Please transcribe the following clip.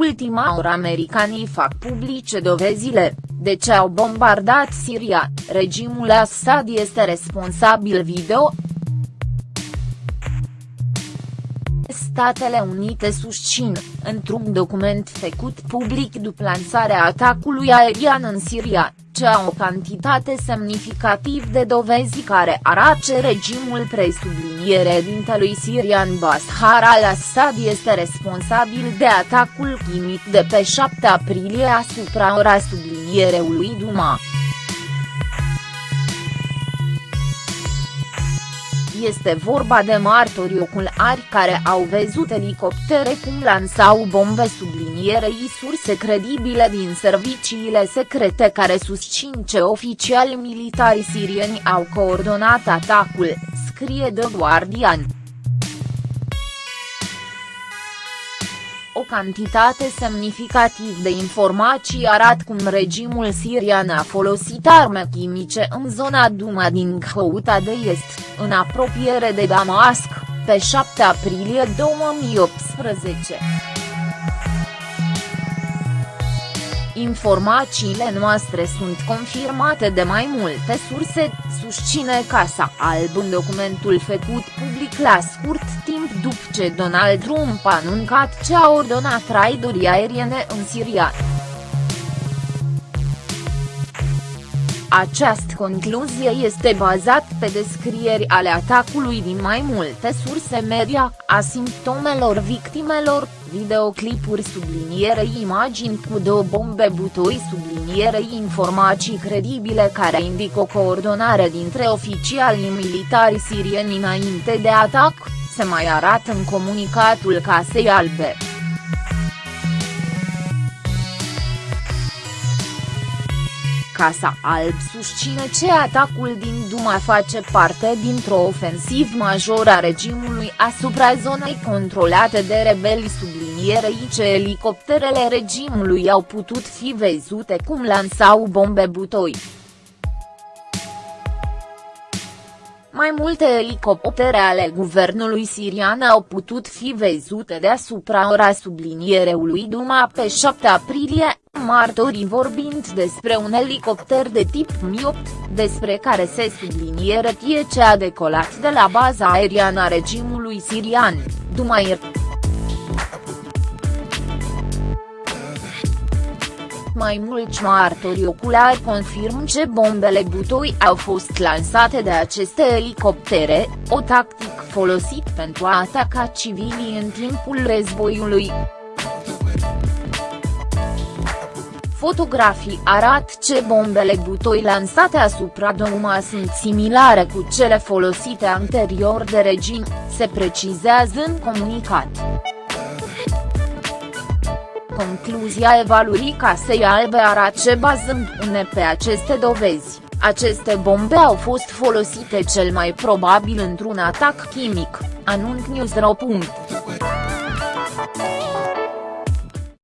ultima oră americanii fac publice dovezile, de ce au bombardat Siria, regimul Assad este responsabil video, Statele Unite susțin, într-un document făcut public după lansarea atacului aerian în Siria, ce au o cantitate semnificativ de dovezi care arată regimul presubliniere dintelui sirian Bashar al-Assad este responsabil de atacul chimic de pe 7 aprilie asupra ora sublinierului Duma. Este vorba de martori oculari care au văzut elicoptere cum lansau bombe sublinierei surse credibile din serviciile secrete care susțin ce oficiali militari sirieni au coordonat atacul, scrie The Guardian. O cantitate semnificativ de informații arată cum regimul sirian a folosit arme chimice în zona Duma din Ghouta de Est, în apropiere de Damasc, pe 7 aprilie 2018. Informațiile noastre sunt confirmate de mai multe surse, susține Casa Alb în documentul făcut public la scurt timp după ce Donald Trump a anuncat ce a ordonat raidurii aeriene în Siria. Această concluzie este bazat pe descrieri ale atacului din mai multe surse media, a simptomelor victimelor, videoclipuri sublinierei imagini cu două bombe butoi sublinierei informații credibile care indică o coordonare dintre oficialii militari sirieni înainte de atac, se mai arată în comunicatul Casei Albe. Casa Alb susține ce atacul din Duma face parte dintr-o ofensivă majoră a regimului asupra zonei controlate de rebeli sublinierei ce elicopterele regimului au putut fi văzute cum lansau bombe butoi. Mai multe elicoptere ale guvernului sirian au putut fi văzute deasupra ora sublinierului Duma pe 7 aprilie, martorii vorbind despre un elicopter de tip Mi-8, despre care se subliniere ce a decolat de la baza aeriană a regimului sirian, Dumair. Mai mulți martori oculari confirm ce bombele butoi au fost lansate de aceste elicoptere, o tactic folosit pentru a ataca civilii în timpul războiului. Fotografii arată ce bombele butoi lansate asupra Douma sunt similare cu cele folosite anterior de regim, se precizează în comunicat. Concluzia evaluării Casei Albe arată bazându-ne pe aceste dovezi, aceste bombe au fost folosite cel mai probabil într-un atac chimic, anunț News.ro.